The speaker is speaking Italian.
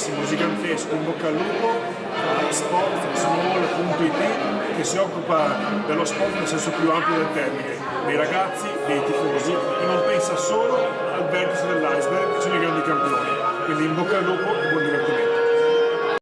grandissimo, gigantesco, in bocca al lupo a sportsmall.it che si occupa dello sport nel senso più ampio del termine, dei ragazzi, dei tifosi e non pensa solo al vertice dell'iceberg sono i grandi campioni. Quindi in bocca al lupo e buon divertimento.